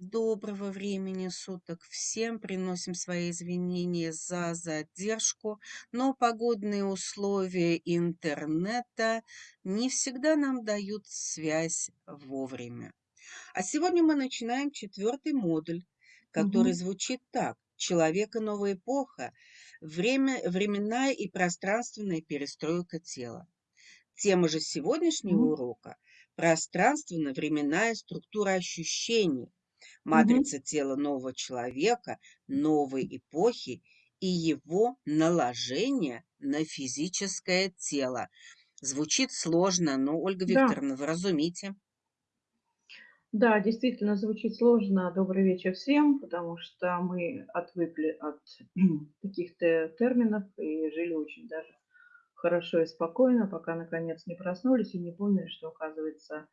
Доброго времени суток всем. Приносим свои извинения за задержку, но погодные условия интернета не всегда нам дают связь вовремя. А сегодня мы начинаем четвертый модуль, который Мгм. звучит так. Человек и новая эпоха. Время, временная и пространственная перестройка тела. Тема же сегодняшнего урока– пространственно-временная структура ощущений, Мгм. матрица тела нового человека, новой эпохи и его наложение на физическое тело. Звучит сложно, но, Ольга Да, Викторовна, вы разумите. да, действительно звучит сложно. Добрый вечер всем, потому что мы отвыкли от каких-то терминов и жили очень даже хорошо и спокойно, пока наконец не проснулись и не поняли, что, оказывается,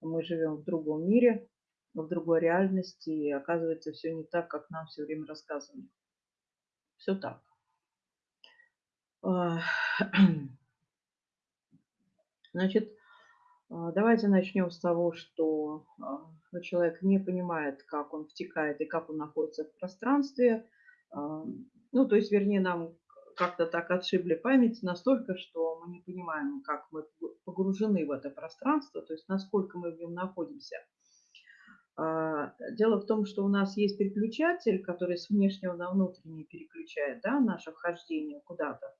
мы живем в другом мире, в другой реальности, и оказывается, все не так, как нам все время рассказывали. Все так. А, Значит, А, Давайте начнем с того, что а, человек не понимает, как он втекает и как он находится в пространстве. Ну, то есть, вернее, нам как-то так отшибли память настолько, что мы не понимаем, как мы погружены в это пространство, то есть насколько мы в нем находимся. А, Дело в том, что у нас есть переключатель, который с внешнего на внутренний переключает да, наше вхождение куда-то.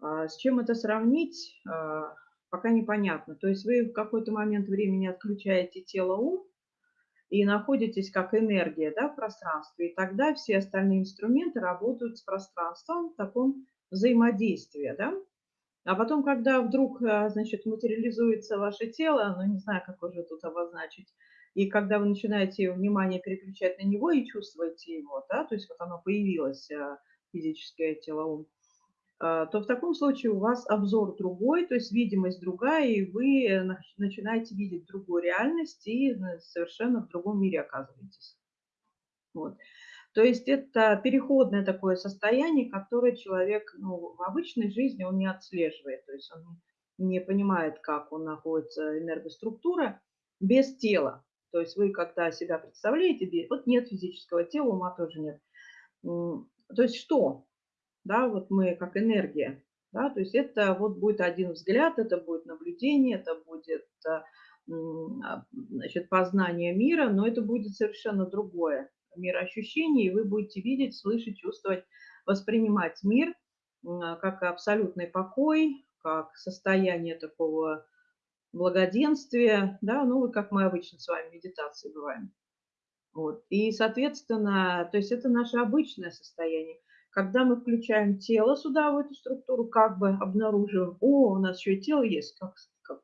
А, С чем это сравнить, а, пока непонятно. То есть вы в какой-то момент времени отключаете тело-ум и находитесь как энергия да, в пространстве, и тогда все остальные инструменты работают с пространством в таком взаимодействии. Да? А потом, когда вдруг значит, материализуется ваше тело, ну не знаю, как уже тут обозначить, и когда вы начинаете внимание переключать на него и чувствуете его, да, то есть вот оно появилось, а, физическое тело, ум, а, то в таком случае у вас обзор другой, то есть видимость другая, и вы э, нач- начинаете видеть другую реальность и э, совершенно в другом мире оказываетесь. Вот. То есть это переходное такое состояние, которое человек ну, в обычной жизни он не отслеживает, то есть он не понимает, как он находится энергоструктура без тела. То есть вы когда себя представляете, вот нет физического тела, ума тоже нет. То есть что? да, вот мы как энергия, да, то есть это вот будет один взгляд, это будет наблюдение, это будет, м, а, значит, познание мира, но это будет совершенно другое мироощущение, и вы будете видеть, слышать, чувствовать, воспринимать мир а, как абсолютный покой, как состояние такого благоденствия, да, ну, как мы обычно с вами в медитации бываем. Вот. И, соответственно, то есть это наше обычное состояние. Когда мы включаем тело сюда, в эту структуру, как бы обнаруживаем, о, у нас еще и тело есть, как, как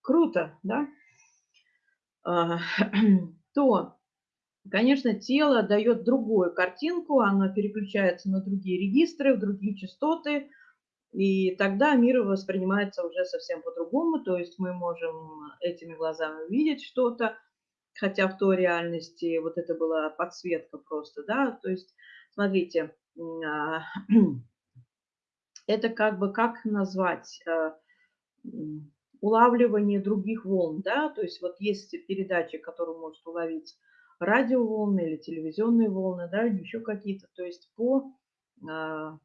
круто, да, А, то, конечно, тело дает другую картинку, оно переключается на другие регистры, в другие частоты, и тогда мир воспринимается уже совсем по-другому, то есть мы можем этими глазами увидеть что-то, хотя в той реальности вот это была подсветка просто, да, то есть, смотрите, а, это как бы, как назвать, м, улавливание других волн, да, то есть вот есть передачи, которые может уловить радиоволны или телевизионные волны, да, или еще какие-то, то есть по, а, а,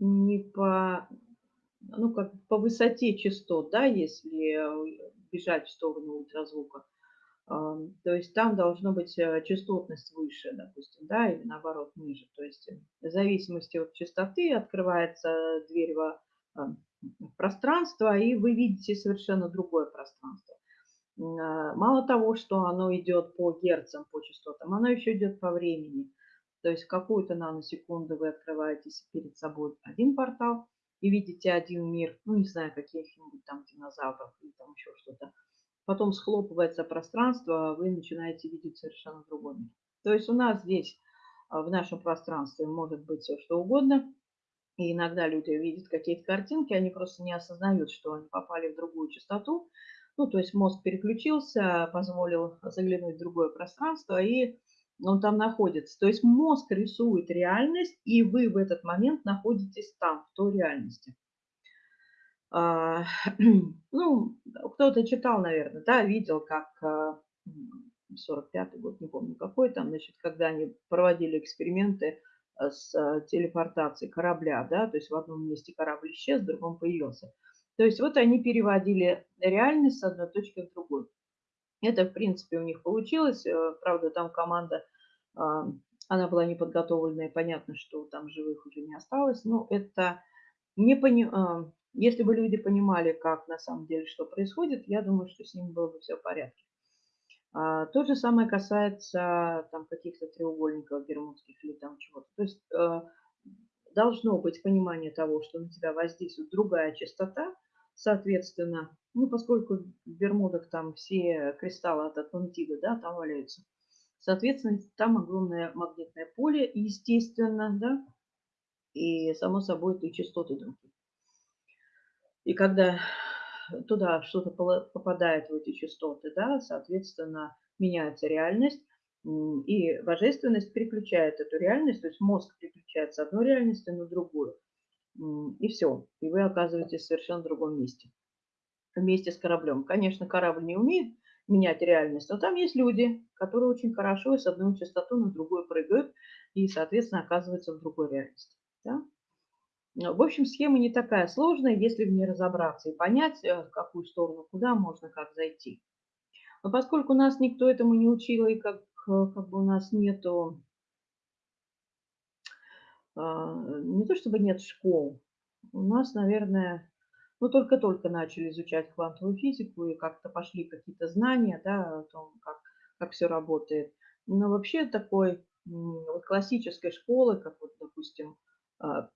не по, ну, как по высоте частот, да, если э, бежать в сторону ультразвука, Ам, то есть там должно быть, э, частотность выше, допустим, да, или наоборот ниже. То есть, э, в зависимости от частоты открывается дверь в пространство, и вы видите совершенно другое пространство. А, мало того, что оно идет по герцам, по частотам, оно еще идет по времени. То есть какую-то наносекунду вы открываете с перед собой один портал и видите один мир, ну, не знаю, каких-нибудь там динозавров или там еще что-то. Потом схлопывается пространство, а вы начинаете видеть совершенно другой мир. То есть у нас здесь, а, в нашем пространстве может быть все что угодно. И иногда люди видят какие-то картинки, они просто не осознают, что они попали в другую частоту. Ну, то есть мозг переключился, позволил заглянуть в другое пространство, и он там находится. То есть мозг рисует реальность, и вы в этот момент находитесь там, в той реальности. А, ну, кто-то читал, наверное, да, видел, как а, м, 45-й год, не помню какой там, значит, когда они проводили эксперименты а, с а, телепортацией корабля, да, то есть в одном месте корабль исчез, в другом появился. То есть вот они переводили реальность с одной точки в другую. Это, в принципе, у них получилось. Э, правда, там команда, а, она была неподготовленная, понятно, что там живых уже не осталось. Но это не пони... а, если бы люди понимали, как на самом деле что происходит, я думаю, что с ними было бы все в порядке. А, то же самое касается там каких-то треугольников бермудских или там чего-то. То есть э, должно быть понимание того, что на тебя воздействует другая частота, соответственно, ну, поскольку в Бермудах там все кристаллы от Атлантиды, да, там валяются, соответственно, там огромное магнитное поле, естественно, да, и, само собой, и частоты другие. И когда туда что-то попадает в эти частоты, да, соответственно, меняется реальность, и божественность переключает эту реальность, то есть мозг переключает с одной реальности на другую. И все. И вы оказываетесь в совершенно другом месте. Вместе с кораблем. Конечно, корабль не умеет менять реальность, но там есть люди, которые очень хорошо с одной частоты на другую прыгают и, соответственно, оказываются в другой реальности. Да? В общем, схема не такая сложная, если в ней разобраться и понять, э, в какую сторону, куда можно, как зайти. Но поскольку нас никто этому не учил, и как Э, как бы у нас нету, не то чтобы нет школ, у нас, наверное, ну, только-только начали изучать квантовую физику, и как-то пошли какие-то знания, да, о том, как, как все работает. Но вообще такой вот классической школы, как вот, допустим, а,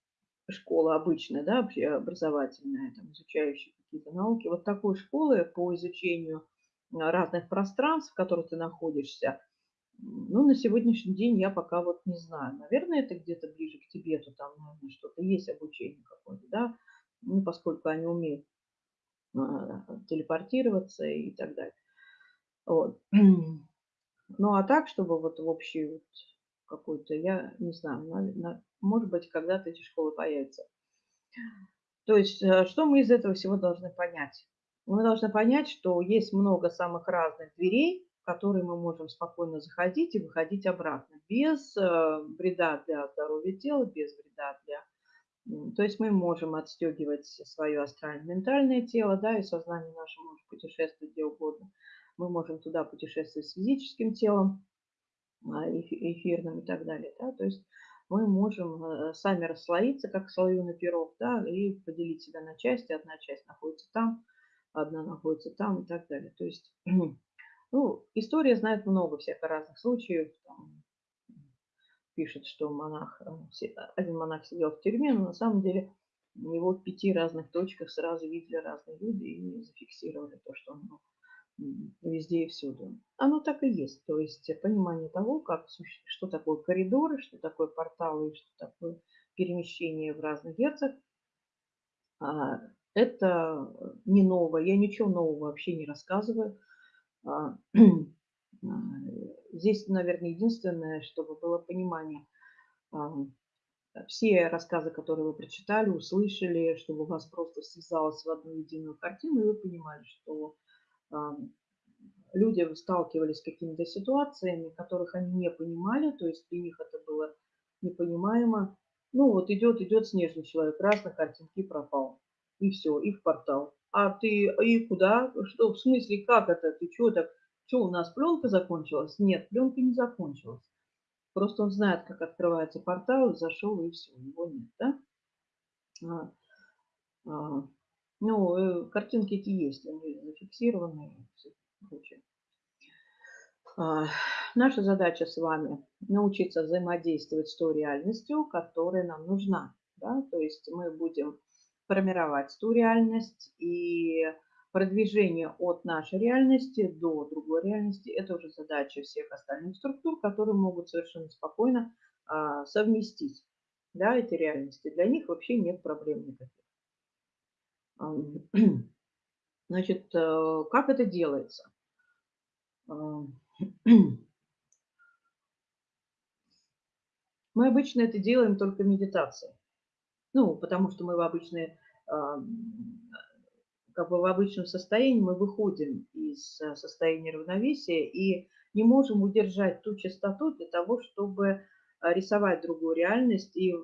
школа обычная, да, образовательная, там, изучающая какие-то науки, вот такой школы по изучению разных пространств, в которых ты находишься, ну, на сегодняшний день я пока вот не знаю. Наверное, это где-то ближе к Тибету, там, наверное, что-то есть обучение какое-то, да, ну, поскольку они умеют а, телепортироваться и так далее. Вот. Ну, а так, чтобы вот в общий вот какой-то, я не знаю, на, на, может быть, когда-то эти школы появятся. То есть, э, что мы из этого всего должны понять? Мы должны понять, что есть много самых разных дверей, которые мы можем спокойно заходить и выходить обратно, без э, вреда для здоровья тела, без вреда для... То есть мы можем отстегивать свое астрально-ментальное тело, да, и сознание наше может путешествовать где угодно. Мы можем туда путешествовать с физическим телом, а, эфирным и так далее, да, то есть мы можем э, сами расслоиться, как слоеный пирог, да, и поделить себя на части. Одна часть находится там, одна находится там и так далее. То есть Ну, история знает много всех разных случаев. Там, пишет, что монах, э, один монах сидел в тюрьме, но на самом деле его в пяти разных точках сразу видели разные люди и зафиксировали то, что он ну, везде и всюду. Оно так и есть. То есть понимание того, как, что такое коридоры, что такое порталы, что такое перемещение в разных герцах, а, это не новое. Я ничего нового вообще не рассказываю. А, а, здесь, наверное, единственное, чтобы было понимание. А, все рассказы, которые вы прочитали, услышали, чтобы у вас просто связалось в одну единую картину, и вы понимали, что люди сталкивались с какими-то ситуациями, которых они не понимали, то есть для них это было непонимаемо. Ну вот идет, идет снежный человек, раз на картинке пропал. И все, и в портал. А ты, и куда? Что, в смысле, как это? Ты что так? Что, у нас пленка закончилась? Нет, пленка не закончилась. Просто он знает, как открывается портал, зашел, и все, его нет, да? А, а, ну, э, картинки эти есть, они зафиксированы и прочее. А, наша задача с вами научиться взаимодействовать с той реальностью, которая нам нужна. Да? То есть мы будем формировать ту реальность и продвижение от нашей реальности до другой реальности. Это уже задача всех остальных структур, которые могут совершенно спокойно а, совместить да, эти реальности. Для них вообще нет проблем никаких. Значит, э, как это делается? Мы обычно это делаем только в. Ну, потому что мы в обычной как бы в обычном состоянии мы выходим из э, состояния равновесия и не можем удержать ту частоту для того, чтобы а, рисовать другую реальность и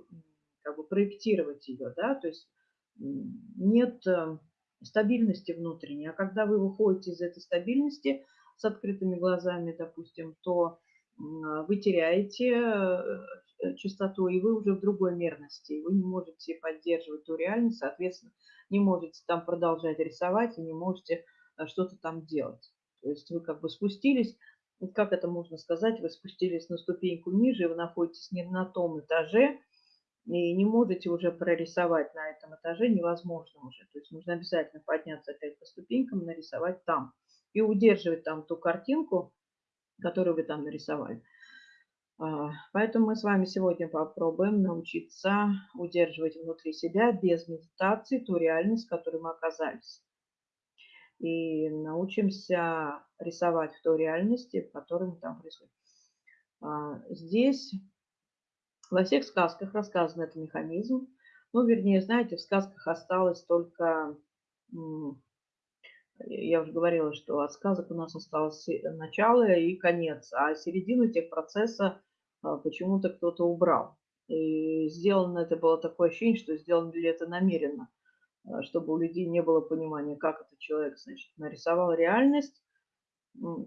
как бы проектировать ее, да, то есть нет э, стабильности внутренней. А когда вы выходите из этой стабильности с открытыми глазами, допустим, то вы теряете э, частоту, и вы уже в другой мерности. Вы не можете поддерживать ту реальность, соответственно, не можете там продолжать рисовать и не можете э, что-то там делать. То есть вы как бы спустились, как это можно сказать, вы спустились на ступеньку ниже, вы находитесь не на том этаже, и не можете уже прорисовать на этом этаже, невозможно уже. То есть нужно обязательно подняться опять по ступенькам, нарисовать там. И удерживать там ту картинку, которую вы там нарисовали. А, поэтому мы с вами сегодня попробуем научиться удерживать внутри себя без медитации ту реальность, в которой мы оказались. И научимся рисовать в той реальности, в которой мы там присутствуем. А, здесь во всех сказках рассказан этот механизм. Ну, вернее, знаете, в сказках осталось только я уже говорила, что от сказок у нас осталось начало и конец, а середину техпроцесса а, почему-то кто-то убрал. И сделано это было такое ощущение, что сделано ли это намеренно, а, чтобы у людей не было понимания, как этот человек, значит, нарисовал реальность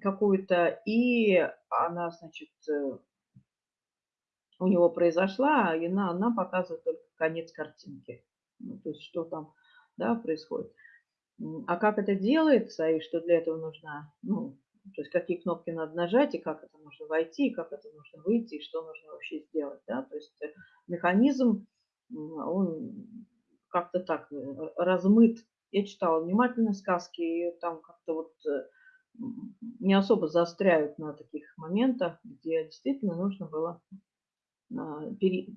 какую-то, и она, значит, э, у него произошла, и она, она показывает только конец картинки. Ну, то есть, что там да, происходит. А как это делается и что для этого нужно, ну, то есть какие кнопки надо нажать, и как это нужно войти, и как это нужно выйти, и что нужно вообще сделать. Да? То есть э, механизм, он как-то так э, размыт. Я читала внимательно сказки, и там как-то вот э, не особо заостряют на таких моментах, где действительно нужно было, а,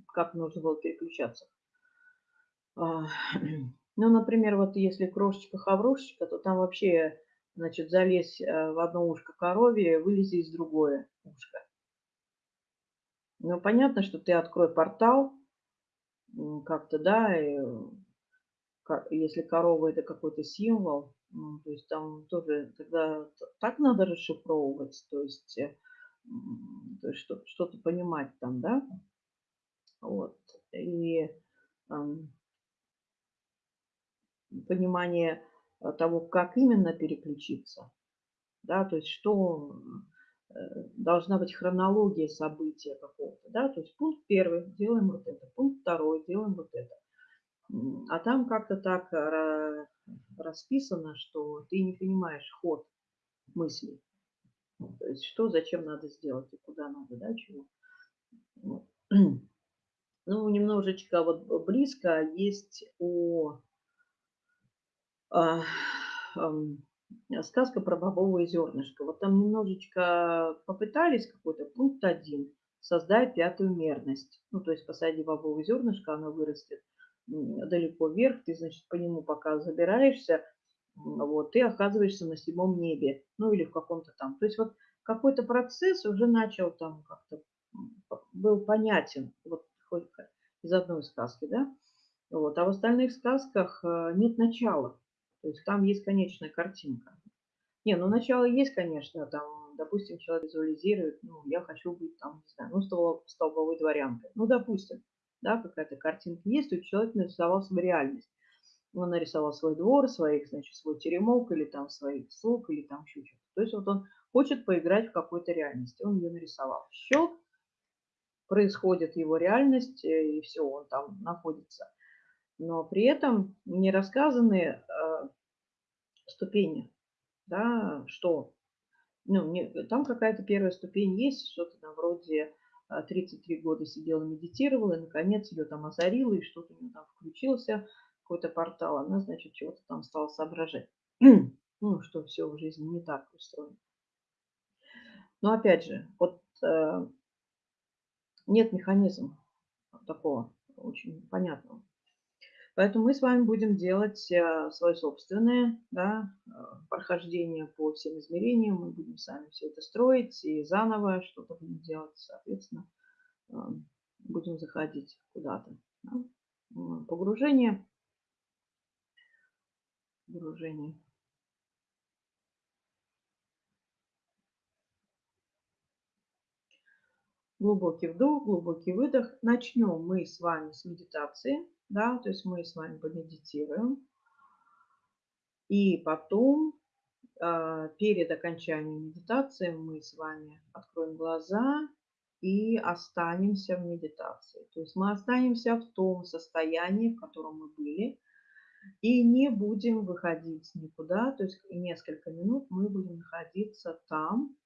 как нужно было переключаться. Ну, например, вот если крошечка-хаврошечка, то там вообще, значит, залезь э, в одно ушко коровье, вылези из другое ушко. Ну, понятно, что ты открой портал, как-то, да, и, если корова это какой-то символ, то есть там тоже тогда так надо расшифровывать, то есть, э, то есть что-то понимать там, да, вот, и понимание э, того, как именно переключиться, да, то есть что э, должна быть хронология события какого-то, да, то есть пункт первый, делаем вот это, пункт второй, делаем вот это. А там как-то так расписано, что ты не понимаешь ход мыслей. То есть что, зачем надо сделать и куда надо, да, чего. Ну, немножечко вот близко есть о а, сказка про бобовое зернышко. Вот там немножечко попытались какой-то пункт один создать пятую мерность. Ну, то есть посади бобовое зернышко, оно вырастет далеко вверх, ты, значит, по нему пока забираешься, вот, ты оказываешься на седьмом небе, ну, или в каком-то там. То есть вот какой-то процесс уже начал там как-то, был понятен, вот хоть из одной сказки, да, вот, а в остальных сказках э, нет начала. То есть там есть конечная картинка. Не, ну начало есть, конечно, там, допустим, человек визуализирует, ну, я хочу быть там, не знаю, ну, столбовой, дворянкой. Ну, допустим, да, какая-то картинка есть, то человек нарисовал свою реальность. Он нарисовал свой двор, своих, значит, свой теремок, или там своих слуг, или там еще что-то. То есть вот он хочет поиграть в какой-то реальности. Он ее нарисовал. Щелк, происходит его реальность, э, и все, он там находится но при этом не рассказаны э, ступени, да, что, ну, не, там какая-то первая ступень есть, что-то там вроде 33 э, года сидела, медитировала, и, наконец, ее там озарило, и что-то у нее там включился, какой-то портал, она, значит, чего-то там стала соображать. ну, что все в жизни не так устроено. Но, опять же, вот э, нет механизма такого очень понятного. Поэтому мы с вами будем делать э, свое собственное да, э, прохождение по всем измерениям. Мы будем сами все это строить и заново что-то будем делать. Соответственно, э, будем заходить куда-то. Да. Погружение погружения. Глубокий вдох, глубокий выдох. Начнем мы с вами с медитации. Да, то есть мы с вами помедитируем. И потом, а, перед окончанием медитации, мы с вами откроем глаза и останемся в медитации. То есть мы останемся в том состоянии, в котором мы были, и не будем выходить никуда. То есть несколько минут мы будем находиться там,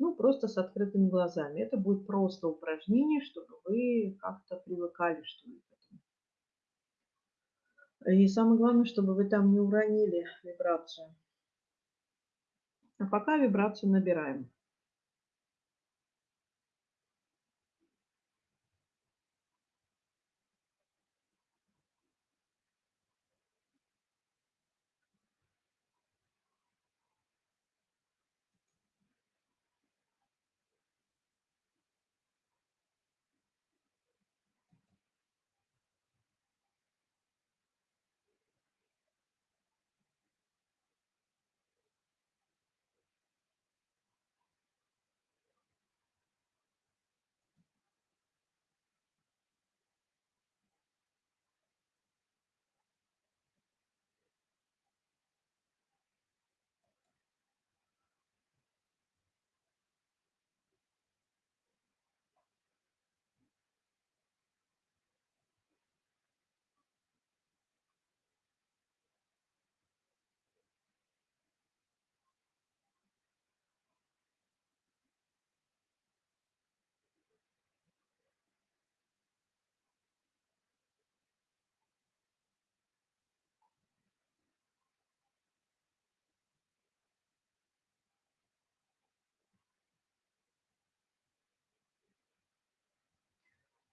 ну, просто с открытыми глазами. Это будет просто упражнение, чтобы вы как-то привыкали, что ли, к. И самое главное, чтобы вы там не уронили вибрацию. А пока вибрацию набираем.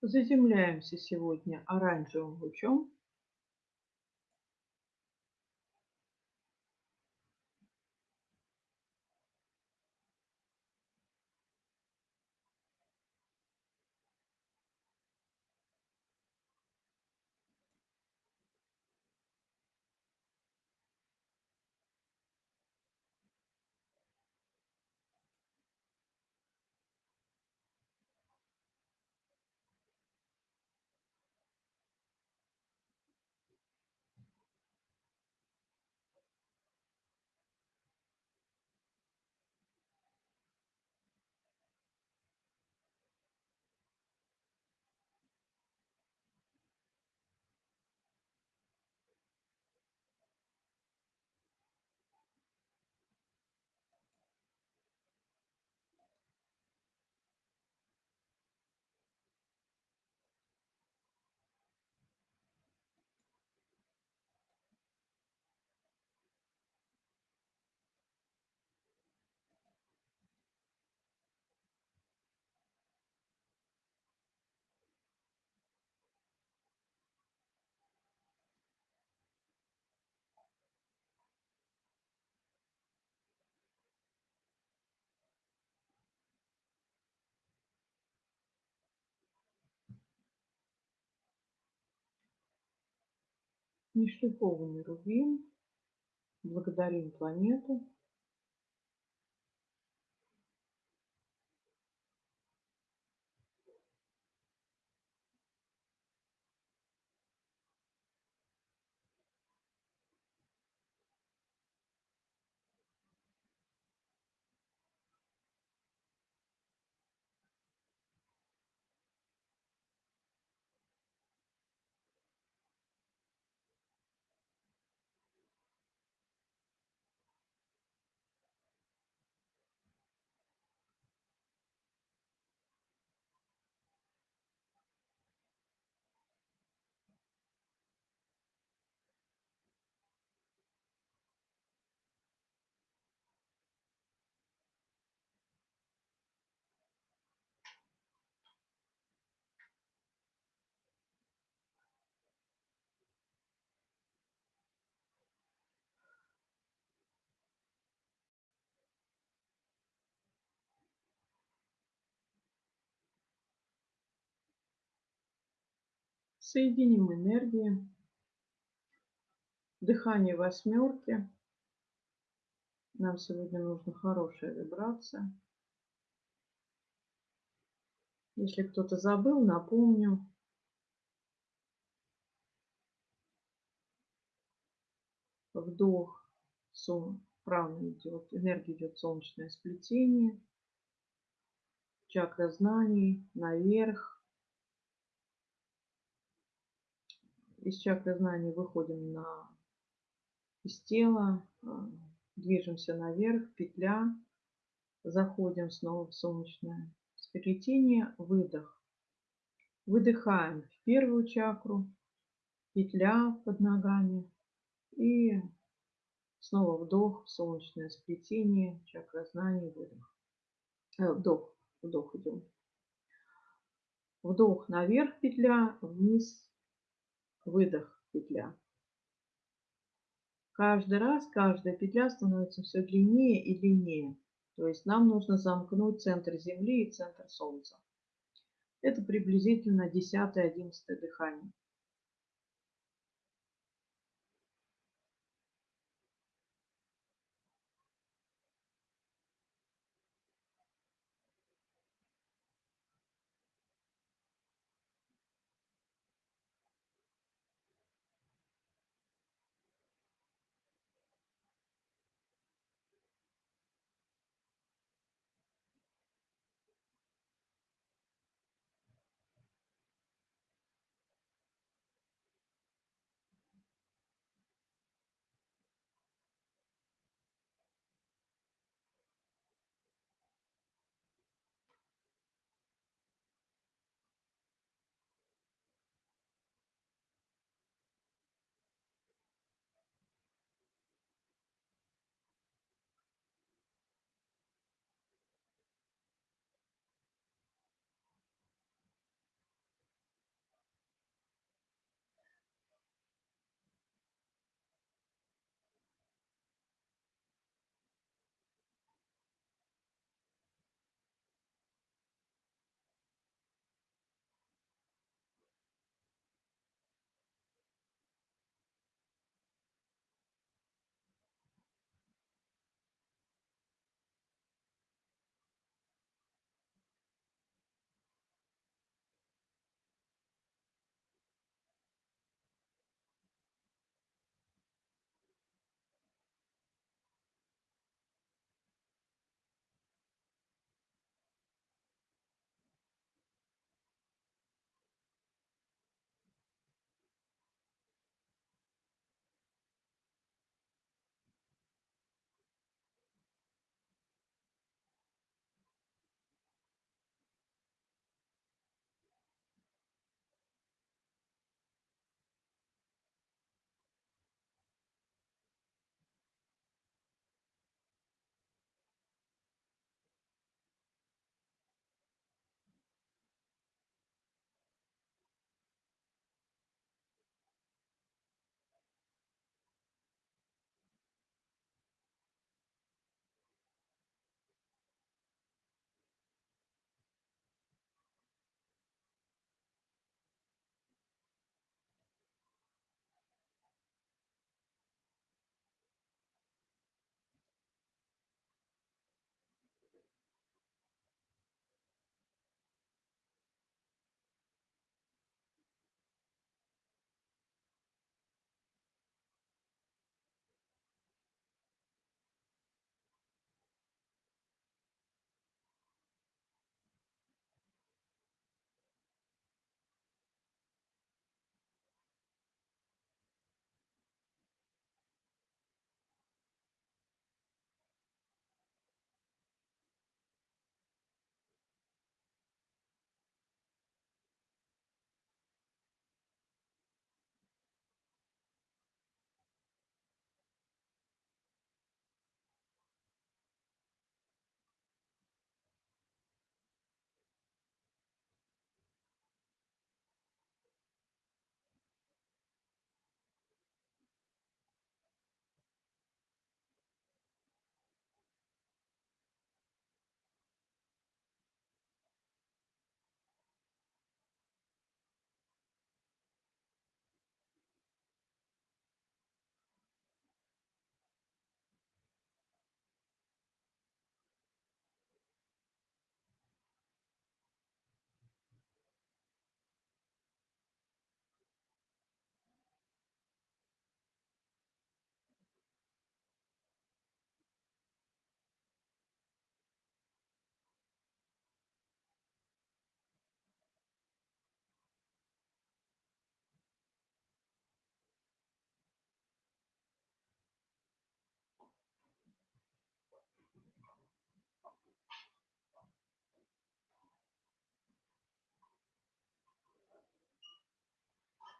Заземляемся сегодня оранжевым лучом. Нешлифованный рубин. Благодарим планету. Соединим энергии Дыхание восьмерки. Нам сегодня нужна хорошая вибрация. Если кто-то забыл, напомню. Вдох, сон, правильно идет, энергия идет солнечное сплетение, чакра знаний наверх. Из чакры знаний выходим на из тела, а, движемся наверх, петля, заходим снова в солнечное сплетение, выдох. Выдыхаем в первую чакру, петля под ногами и снова вдох солнечное сплетение, чакра знаний, выдох. Э, вдох, вдох идем. Вдох наверх петля, вниз, выдох петля. Каждый раз каждая петля становится все длиннее и длиннее. То есть нам нужно замкнуть центр Земли и центр Солнца. Это приблизительно 10-11 дыхание.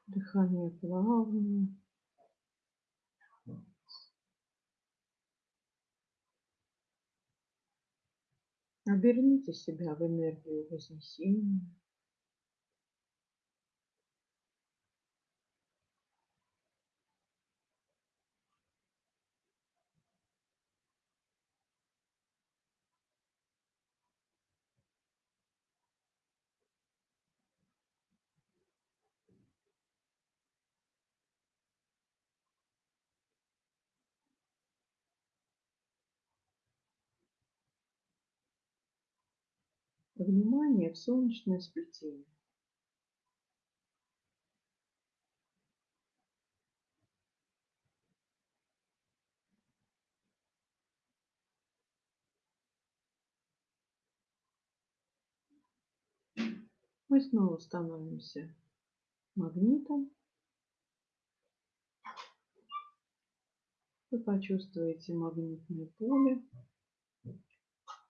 Дыхание плавное. Оберните себя в энергию вознесения. Внимание в солнечное сплетение. Мы снова становимся магнитом. Вы почувствуете магнитное поле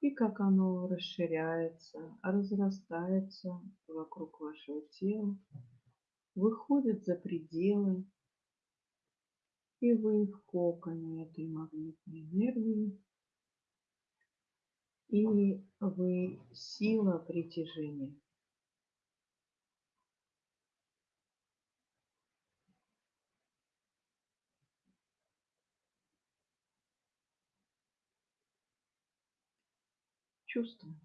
и как оно расширяется, разрастается вокруг вашего тела, выходит за пределы, и вы в коконе этой магнитной энергии, и вы сила притяжения. Чувствуем.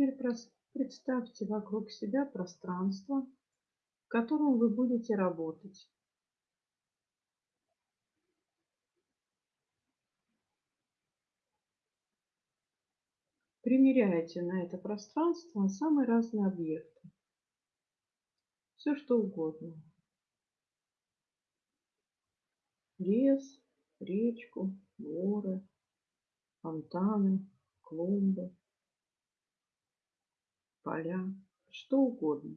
Теперь представьте вокруг себя пространство, в котором вы будете работать. Примеряйте на это пространство самые разные объекты. Все что угодно. Лес, речку, горы, фонтаны, клумбы поля, что угодно.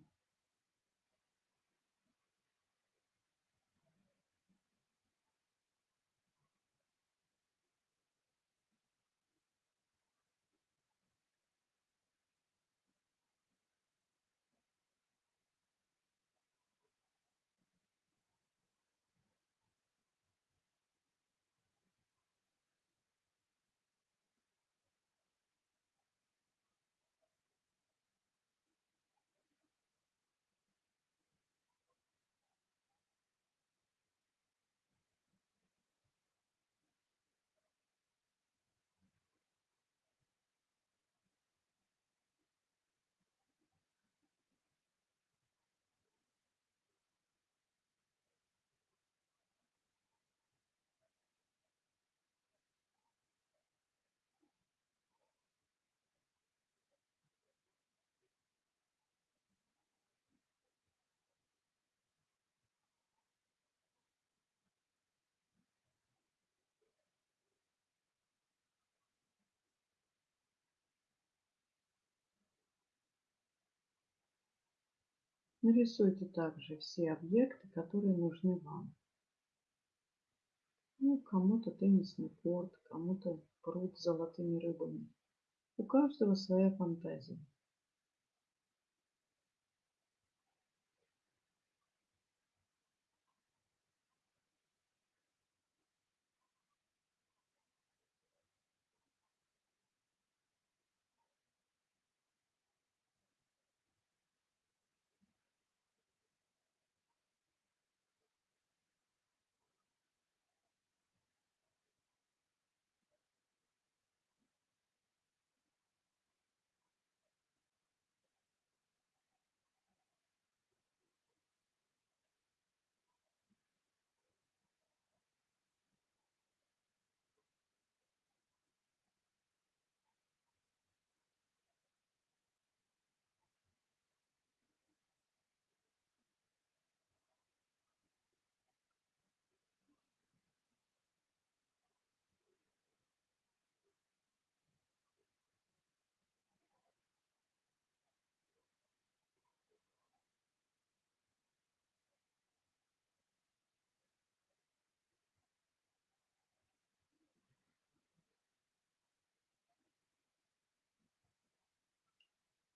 Нарисуйте также все объекты, которые нужны вам. Ну, кому-то теннисный корт, кому-то пруд с золотыми рыбами. У каждого своя фантазия.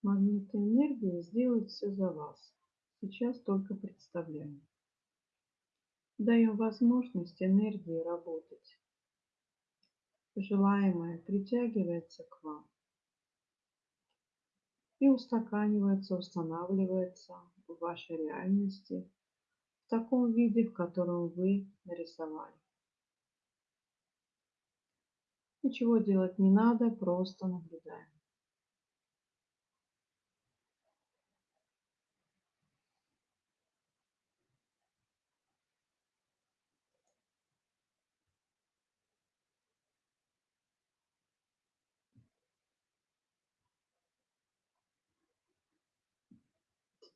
Магнитная энергия сделает все за вас. Сейчас только представляем. Даем возможность энергии работать. Желаемое притягивается к вам и устаканивается, устанавливается в вашей реальности в таком виде, в котором вы нарисовали. Ничего делать не надо, просто наблюдаем.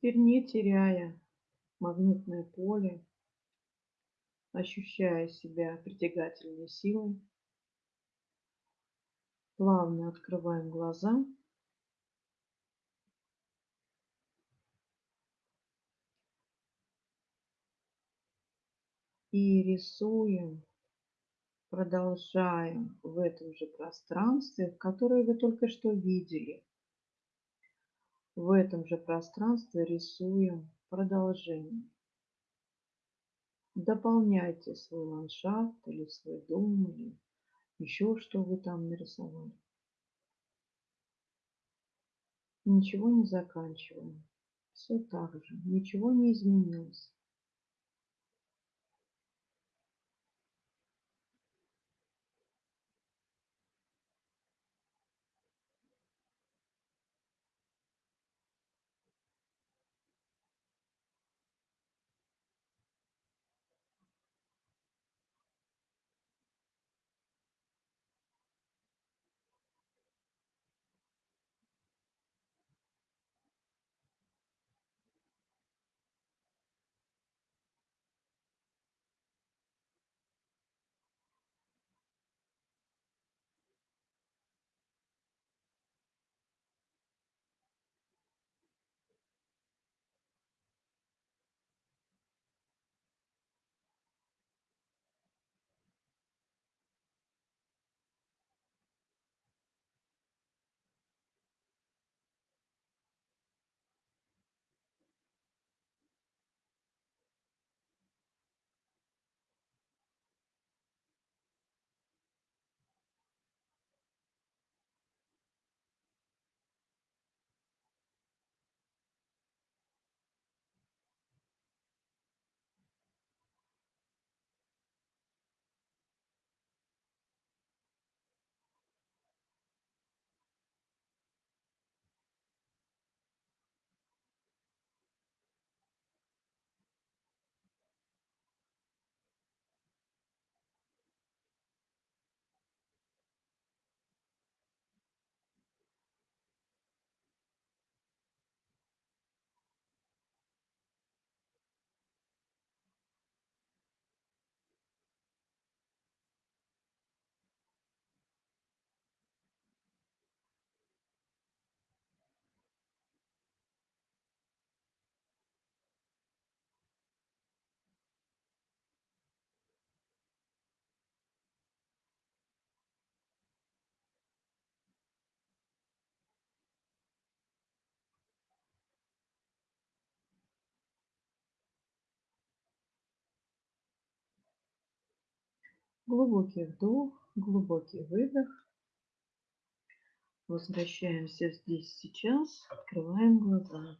Теперь не теряя магнитное поле, ощущая себя притягательной силой, плавно открываем глаза и рисуем, продолжаем в этом же пространстве, которое вы только что видели. В этом же пространстве рисуем продолжение. Дополняйте свой ландшафт или свой дом, или еще что вы там нарисовали. Ничего не заканчиваем. Все так же, ничего не изменилось. Глубокий вдох, глубокий выдох. Возвращаемся здесь сейчас, открываем глаза.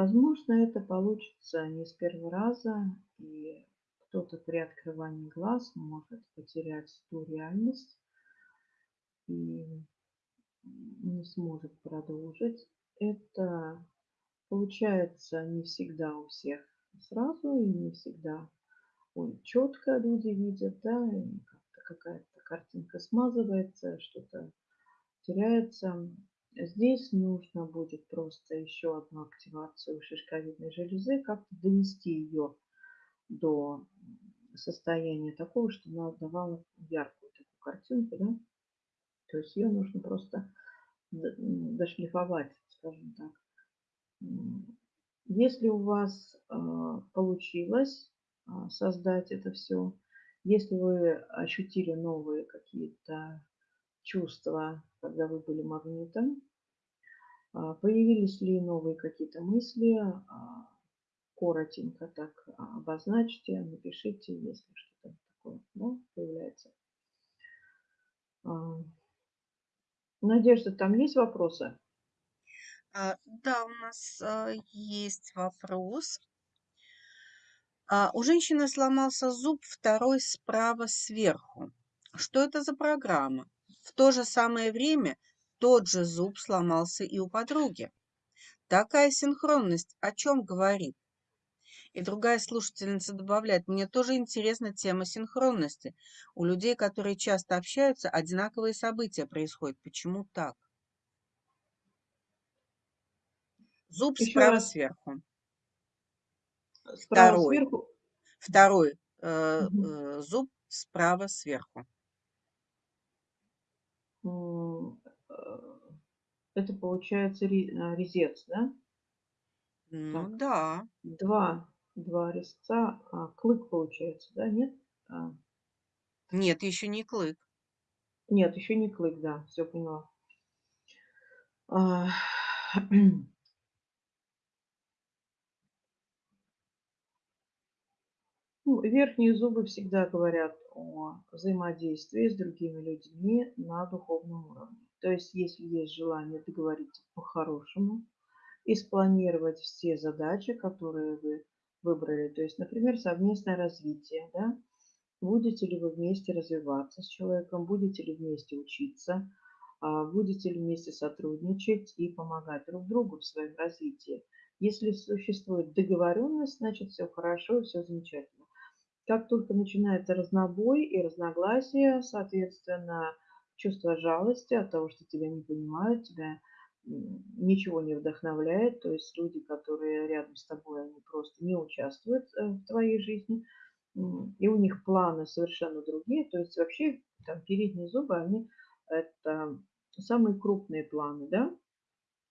Возможно, это получится не с первого раза, и кто-то при открывании глаз может потерять ту реальность и не сможет продолжить. Это получается не всегда у всех сразу и не всегда ой, четко люди видят, да, как-то какая-то картинка смазывается, что-то теряется. Здесь нужно будет просто еще одну активацию шишковидной железы, как-то довести ее до состояния такого, что она давала яркую такую картинку, да. То есть ее нужно просто дошлифовать, скажем так. Если у вас э, получилось э, создать это все, если вы ощутили новые какие-то чувства, когда вы были магнитом, а, появились ли новые какие-то мысли, а, коротенько так обозначьте, напишите, если что-то такое да, появляется. Надежда, там есть вопросы? А, да, у нас а, есть вопрос. А, у женщины сломался зуб второй справа сверху. Что это за программа? В то же самое время тот же зуб сломался и у подруги. Такая синхронность о чем говорит? И другая слушательница добавляет, мне тоже интересна тема синхронности. У людей, которые часто общаются, одинаковые события происходят. Почему так? Зуб Еще справа раз. сверху. Справа Второй. сверху. Второй э, э, зуб справа сверху. Э, это получается а, резец, да? Ну так. да. Два, два резца, а клык получается, да? Нет? А. Нет, еще не клык. Нет, еще не клык, да, все поняла. А, Ну, верхние зубы всегда говорят о взаимодействии с другими людьми на духовном уровне. То есть, если есть желание договориться по-хорошему и спланировать все задачи, которые вы выбрали, то есть, например, совместное развитие, да, будете ли вы вместе развиваться с человеком, будете ли вместе учиться, а, будете ли вместе сотрудничать и помогать друг другу в своем развитии. Если существует договоренность, значит все хорошо все замечательно. Как только начинается разнобой и разногласия, соответственно, чувство жалости от того, что тебя не понимают, тебя ничего не вдохновляет, то есть люди, которые рядом с тобой, они просто не участвуют э, в твоей жизни, и у них планы совершенно другие, то есть вообще там передние зубы, они это самые крупные планы, да,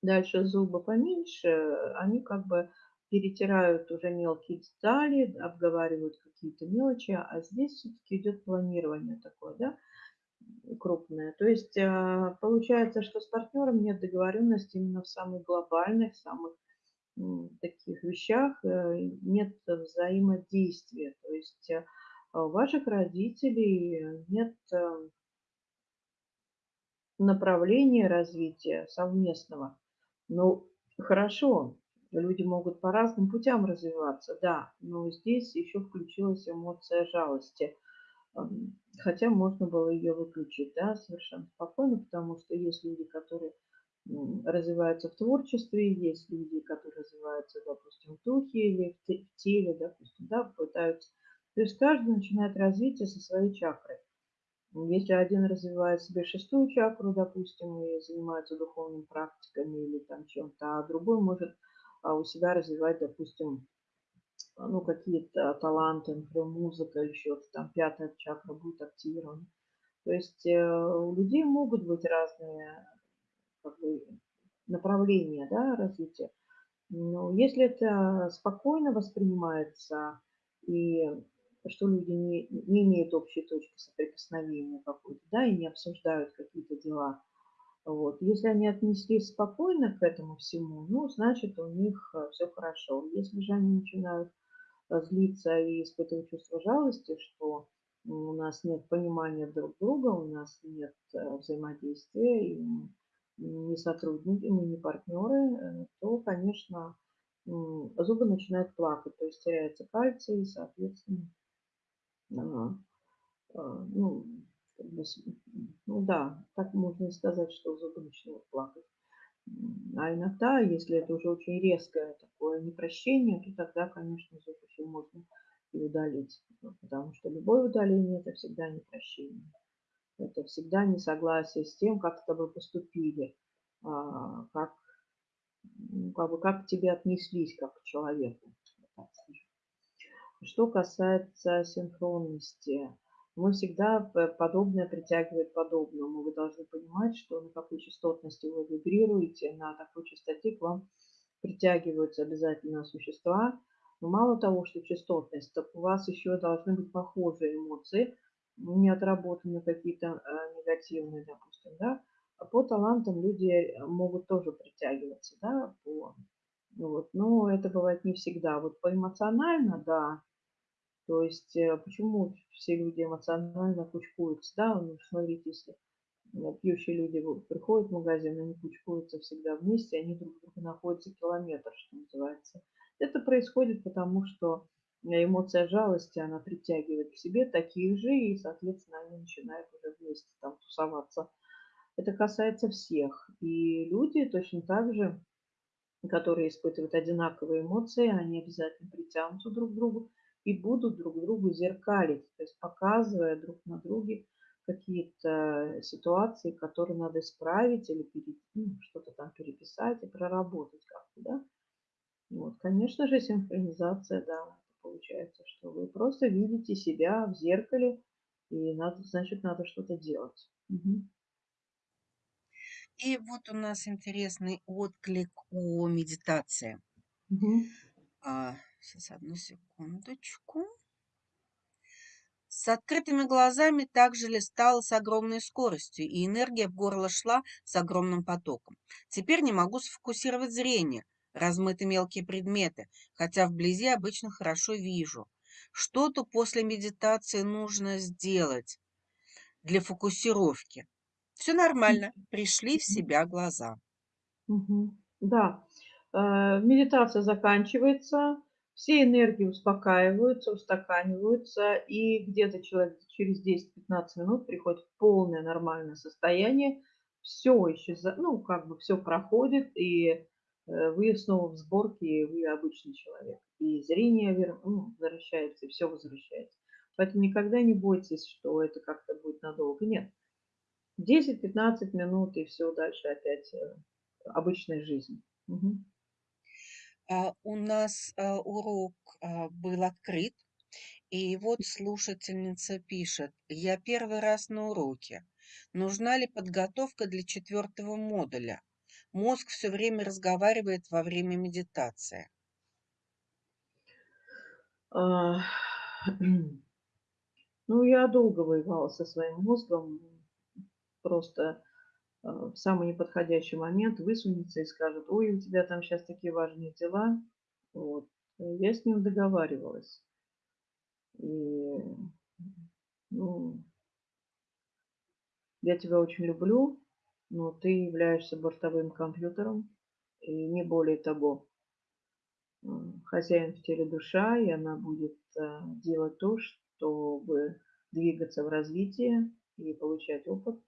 дальше зубы поменьше, они как бы перетирают уже мелкие детали, обговаривают какие-то мелочи, а здесь все-таки идет планирование такое, да, крупное. То есть а, получается, что с партнером нет договоренности именно в самых глобальных, самых таких вещах, э, нет взаимодействия. То есть э, у ваших родителей нет э, направления развития совместного. Ну, хорошо, Люди могут по разным путям развиваться, да, но здесь еще включилась эмоция жалости. Хотя можно было ее выключить, да, совершенно спокойно, потому что есть люди, которые развиваются в творчестве, есть люди, которые развиваются, допустим, в духе или в теле, допустим, да, пытаются. То есть каждый начинает развитие со своей чакры. Если один развивает себе шестую чакру, допустим, и занимается духовными практиками или там чем-то, а другой может у себя развивать, допустим, ну, какие-то таланты, например, музыка что-то, там пятая чакра будет активирована. То есть э, у людей могут быть разные как бы, направление, да, развития. Но если это спокойно воспринимается и что люди не, не имеют общей точки соприкосновения какой-то, да, и не обсуждают какие-то дела, вот. Если они отнеслись спокойно к этому всему, ну, значит, у них все хорошо. Если же они начинают злиться и испытывать чувство жалости, что у нас нет понимания друг друга, у нас нет взаимодействия, и мы не сотрудники, мы не партнеры, э, то, конечно, зубы начинают плакать, то есть теряется кальций, и, соответственно, а, а, ну, ну да, так можно сказать, что зубы начинают плакать. А иногда, если это уже очень резкое такое непрощение, то тогда, конечно, зуб еще можно и удалить. Потому что любое удаление– это всегда непрощение. Это всегда несогласие с тем, как с тобой поступили, а, как, ну, как, бы, как к тебе отнеслись, как к человеку. Что касается синхронности, мы всегда подобное притягивает подобному. Вы должны понимать, что на какой частотности вы вибрируете, на такой частоте к вам притягиваются обязательно существа. Но мало того, что частотность, так у вас еще должны быть похожие эмоции, не отработаны какие-то э, негативные, допустим, да. А по талантам люди могут тоже притягиваться, да, по, вот. но это бывает не всегда. Вот по эмоционально, да, то есть э, почему все люди эмоционально кучкуются? Да, ну, смотрите, если э, пьющие люди приходят в магазин, они кучкуются всегда вместе, они друг друга находятся километр, что называется. Это происходит потому, что эмоция жалости, она притягивает к себе таких же, и, соответственно, они начинают уже вместе там тусоваться. Это касается всех. И люди точно так же, которые испытывают одинаковые эмоции, они обязательно притянутся друг к другу и будут друг другу зеркалить, то есть показывая друг на друге какие-то ситуации, которые надо исправить или ну, что-то там переписать и проработать как-то, да. Вот, конечно же, синхронизация, да, получается, что вы просто видите себя в зеркале, и надо, значит, надо что-то делать. Угу. И вот у нас интересный отклик о медитации. Угу. А, сейчас, одну секундочку. С открытыми глазами также листала с огромной скоростью, и энергия в горло шла с огромным потоком. Теперь не могу сфокусировать зрение, размыты мелкие предметы, хотя вблизи обычно хорошо вижу. Что-то после медитации нужно сделать для фокусировки. Все нормально, пришли в себя глаза. Да, Э, медитация заканчивается, все энергии успокаиваются, устаканиваются, и где-то человек через 10-15 минут приходит в полное нормальное состояние, все исчезает, ну, как бы все проходит, и э, вы снова в сборке, и вы обычный человек. И зрение ну, возвращается, и все возвращается. Поэтому никогда не бойтесь, что это как-то будет надолго. Нет. 10-15 минут, и все дальше опять э, обычная жизнь. Угу. А, у нас а, урок а, был открыт, и вот слушательница пишет, я первый раз на уроке. Нужна ли подготовка для четвертого модуля? Мозг все время разговаривает во время медитации. Ну, я долго воевала со своим мозгом. Просто в самый неподходящий момент высунется и скажет, ой, у тебя там сейчас такие важные дела. Вот. Я с ним договаривалась. И, ну, я тебя очень люблю, но ты являешься бортовым компьютером, и не более того. Хозяин в теле душа, и она будет э, делать то, чтобы двигаться в развитии и получать опыт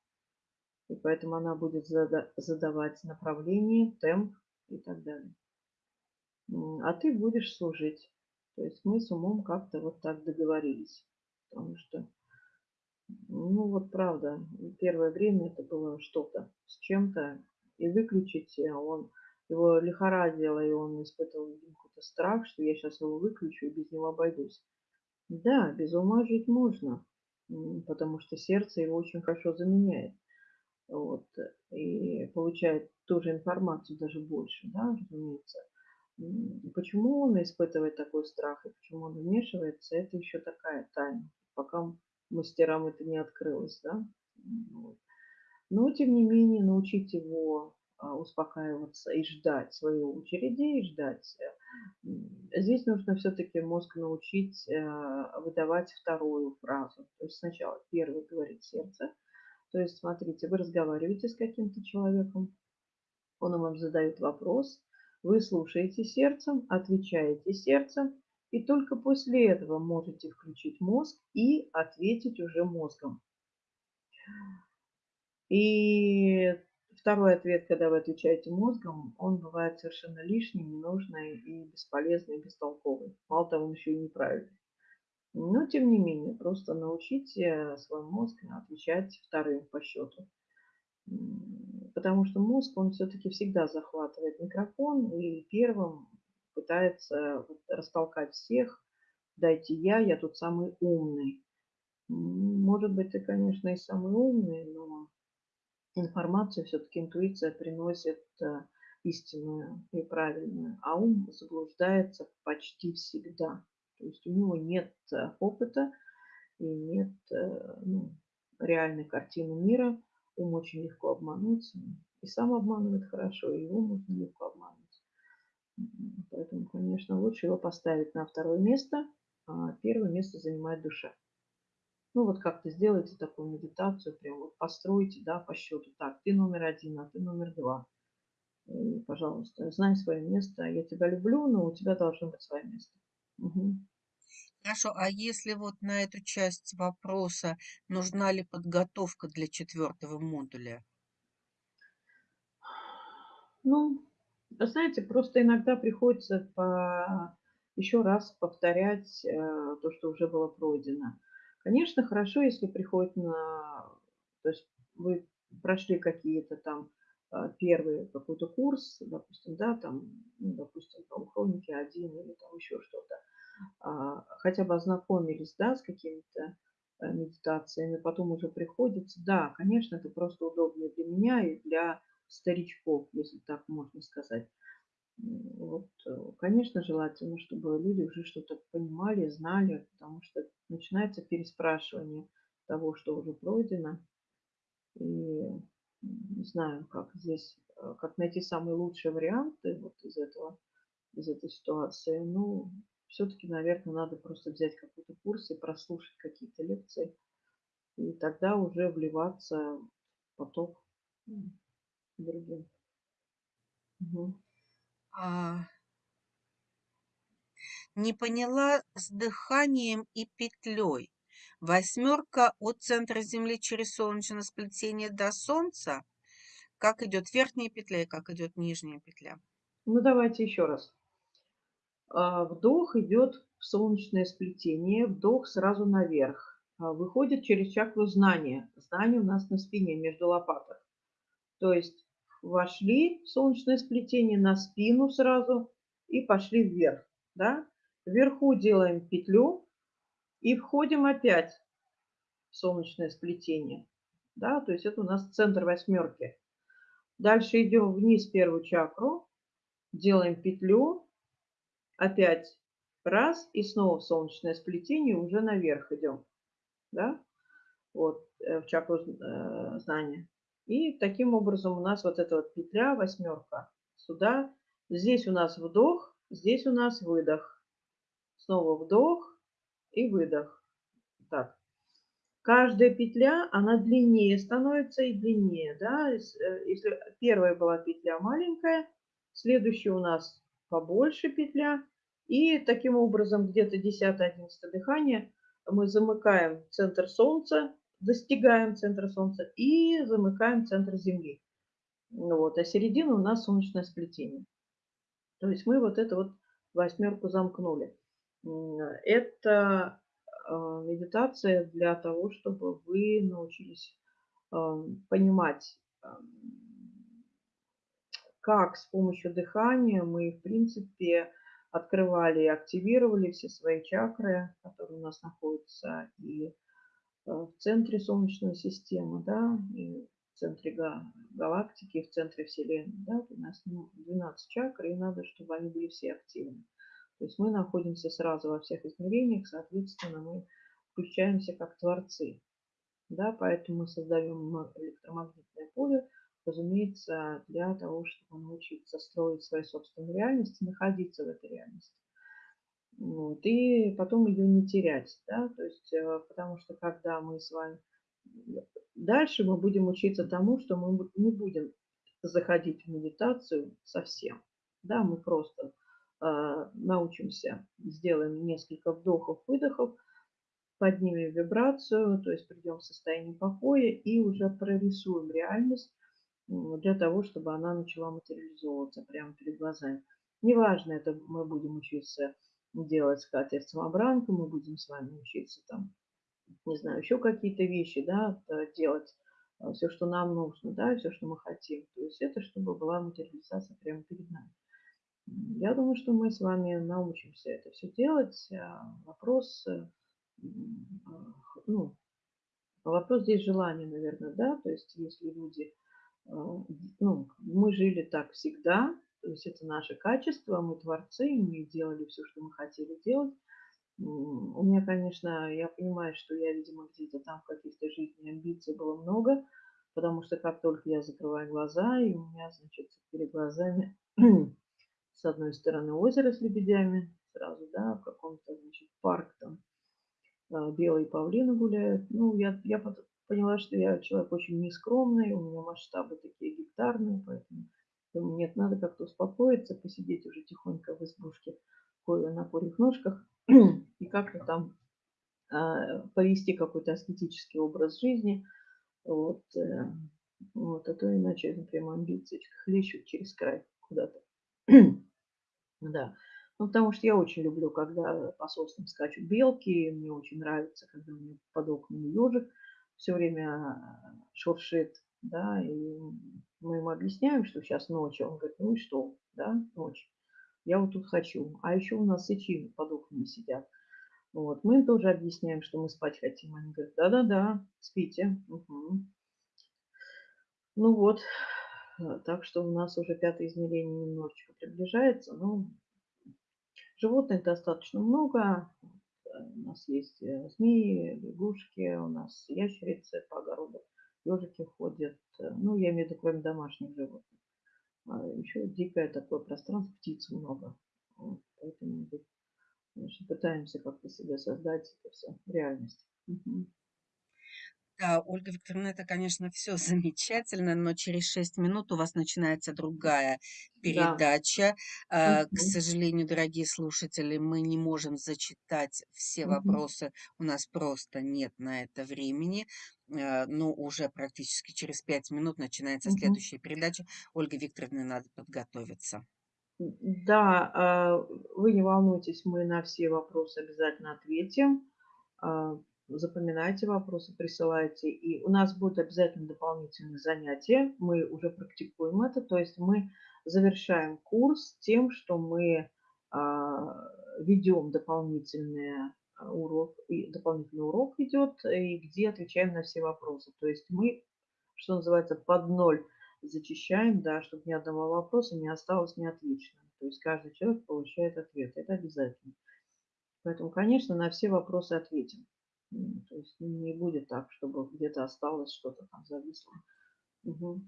и поэтому она будет задавать направление, темп и так далее. А ты будешь служить. То есть мы с умом как-то вот так договорились. Потому что, ну вот правда, первое время это было что-то с чем-то. И выключить э, он, его лихорадило, и он испытывал какой-то страх, что я сейчас его выключу и без него обойдусь. Да, без ума жить можно, потому что сердце его очень хорошо заменяет. Вот, и получает ту же информацию, даже больше, да, разумеется. Почему он испытывает такой страх и почему он вмешивается, это еще такая тайна, пока мастерам это не открылось, да. Вот. Но, тем не менее, научить его а, успокаиваться и ждать своей очереди, и ждать. Э, здесь нужно все-таки мозг научить э, выдавать вторую фразу. То есть сначала первый говорит сердце. То есть, смотрите, вы разговариваете с каким-то человеком, он вам задает вопрос, вы слушаете сердцем, отвечаете сердцем, и только после этого можете включить мозг и ответить уже мозгом. И второй ответ, когда вы отвечаете мозгом, он бывает совершенно лишний, ненужный и бесполезный, и бестолковый. Мало того, он еще и неправильный. Но, тем не менее, просто научите свой мозг отвечать вторым по счету. Потому что мозг, он все-таки всегда захватывает микрофон и первым пытается растолкать всех. Дайте я, я тут самый умный. Может быть, ты, конечно, и самый умный, но информацию все-таки интуиция приносит э, истинную и правильную, а ум заблуждается почти всегда. То есть у него нет э, опыта и нет э, ну, реальной картины мира. Ум очень легко обмануть. И сам обманывает хорошо, и его можно легко обмануть. Поэтому, конечно, лучше его поставить на второе место, а первое место занимает душа. Ну вот как-то сделайте такую медитацию, прям вот постройте, да, по счету. Так, ты номер один, а ты номер два. И, пожалуйста, знай свое место. Я тебя люблю, но у тебя должно быть свое место. Угу. Хорошо, а если вот на эту часть вопроса нужна ли подготовка для четвертого модуля? Ну, знаете, просто иногда приходится по... еще раз повторять э, то, что уже было пройдено. Конечно, хорошо, если приходит на... То есть вы прошли какие-то там э, первый какой-то курс, допустим, да, там, ну, допустим, там, хроники один или там еще что-то, хотя бы ознакомились, да, с какими-то э, медитациями, потом уже приходится, да, конечно, это просто удобно для меня и для старичков, если так можно сказать. Вот, э, конечно, желательно, чтобы люди уже что-то понимали, знали, потому что начинается переспрашивание того, что уже пройдено. И не знаю, как здесь, э, как найти самые лучшие варианты вот из этого, из этой ситуации. Ну, все-таки, наверное, надо просто взять какой-то курс и прослушать какие-то лекции. И тогда уже вливаться в поток другим. Угу. А, не поняла с дыханием и петлей. Восьмерка от центра Земли через солнечное сплетение до Солнца. Как идет верхняя петля и как идет нижняя петля? Ну, давайте еще раз. А, вдох идет в солнечное сплетение, вдох сразу наверх. А, выходит через чакру знания. Знание у нас на спине, между лопаток. То есть вошли в солнечное сплетение на спину сразу и пошли вверх. Да? Вверху делаем петлю и входим опять в солнечное сплетение. Да? То есть это у нас центр восьмерки. Дальше идем вниз первую чакру, делаем петлю, опять раз и снова в солнечное сплетение, уже наверх идем. Да? Вот, э, в чакру э, знания. И таким образом у нас вот эта вот петля, восьмерка, сюда. Здесь у нас вдох, здесь у нас выдох. Снова вдох и выдох. Так. Каждая петля, она длиннее становится и длиннее. Да? Э, если первая была петля маленькая, следующая у нас побольше петля. И таким образом где-то 10-11 дыхание мы замыкаем центр солнца достигаем центра Солнца и замыкаем центр Земли. Вот, а середина у нас солнечное сплетение. То есть мы вот эту вот восьмерку замкнули. Это а, медитация для того, чтобы вы научились а, понимать, а, как с помощью дыхания мы, в принципе, открывали и активировали все свои чакры, которые у нас находятся, и Э, в центре Солнечной системы, да, и в центре га галактики, в центре Вселенной, да, у нас ну, 12 чакр, и надо, чтобы они были все активны. То есть мы находимся сразу во всех измерениях, соответственно, мы включаемся как творцы. Да, поэтому мы создаем электромагнитное поле, разумеется, для того, чтобы научиться строить свою собственную реальность и находиться в этой реальности. Вот, и потом ее не терять, да, то есть, э, потому что когда мы с вами дальше мы будем учиться тому, что мы не будем заходить в медитацию совсем, да, мы просто э, научимся, сделаем несколько вдохов, выдохов, поднимем вибрацию, то есть придем в состояние покоя и уже прорисуем реальность для того, чтобы она начала материализовываться прямо перед глазами. Неважно, это мы будем учиться делать скатерть-самобранку, мы будем с вами учиться там, не знаю, еще какие-то вещи, да, делать э, все, что нам нужно, да, все, что мы хотим. То есть это чтобы была материализация прямо перед нами. Я думаю, что мы с вами научимся это все делать. А вопрос, э, ну, вопрос здесь желания, наверное, да, то есть если люди, э, ну, мы жили так всегда, то есть это наше качество, мы творцы, мы делали все, что мы хотели делать. У меня, конечно, я понимаю, что я, видимо, где-то там в каких-то жизни амбиций было много, потому что как только я закрываю глаза, и у меня, значит, перед глазами с одной стороны озеро с лебедями, сразу, да, в каком-то, значит, парк там, а, белые павлины гуляют. Ну, я, я поняла, что я человек очень нескромный, у меня масштабы такие гектарные, поэтому Думаю, нет, надо как-то успокоиться, посидеть уже тихонько в избушке на курьих ножках и как-то там э, повести какой-то аскетический образ жизни. Вот, э, вот, а то иначе прям амбиции хлещут через край куда-то. да. Ну, потому что я очень люблю, когда по соснам скачут белки, мне очень нравится, когда у меня под окнами ежик все время шуршит, да, и мы ему объясняем, что сейчас ночь. Он говорит, ну и что, да, ночь. Я вот тут хочу. А еще у нас сычи под окнами сидят. Вот. Мы им тоже объясняем, что мы спать хотим. Они говорят, да-да-да, спите. Угу. Ну вот, так что у нас уже пятое измерение немножечко приближается. Но животных достаточно много. У нас есть э, змеи, лягушки, у нас ящерицы по огороду ежики ходят. Э, ну, я имею в виду, кроме домашних животных. А еще дикое такое пространство, птиц много. Вот, поэтому значит, пытаемся как-то себе создать это все, реальность. Угу. Да, Ольга Викторовна, это, конечно, все замечательно, но через 6 минут у вас начинается другая передача. Да. К сожалению, дорогие слушатели, мы не можем зачитать все угу. вопросы, у нас просто нет на это времени. А, но уже практически через 5 минут начинается угу. следующая передача. Ольга Викторовна, надо подготовиться. Да, а, вы не волнуйтесь, мы на все вопросы обязательно ответим. Запоминайте вопросы, присылайте. И у нас будут обязательно дополнительные занятия. Мы уже практикуем это. То есть мы завершаем курс тем, что мы а, ведем дополнительные а, урок, дополнительный урок идет, и где отвечаем на все вопросы. То есть мы, что называется, под ноль зачищаем, да, чтобы ни одного вопроса не осталось неотвеченным. То есть каждый человек получает ответ. Это обязательно. Поэтому, конечно, на все вопросы ответим. То есть не будет так, чтобы где-то осталось что-то там зависло. Угу.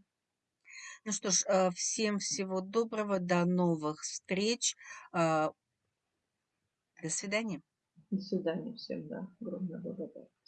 Ну что ж, э, всем всего доброго, до новых встреч. А, до свидания. До свидания всем, да. Огромная благодарность.